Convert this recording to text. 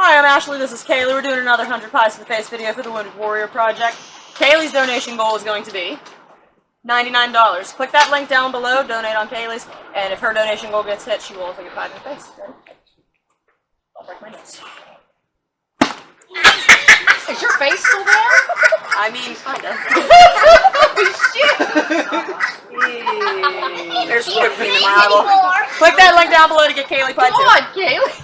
Hi, I'm Ashley. This is Kaylee. We're doing another 100 Pies to the Face video for the Wounded Warrior Project. Kaylee's donation goal is going to be $99. Click that link down below, donate on Kaylee's, and if her donation goal gets hit, she will also get pie in the face. Ready? I'll break my nose. Is your face still there? I mean, kinda. Shit! There's whipped cream in my eyeball. Click that link down below to get Kaylee pie Come on, Kaylee.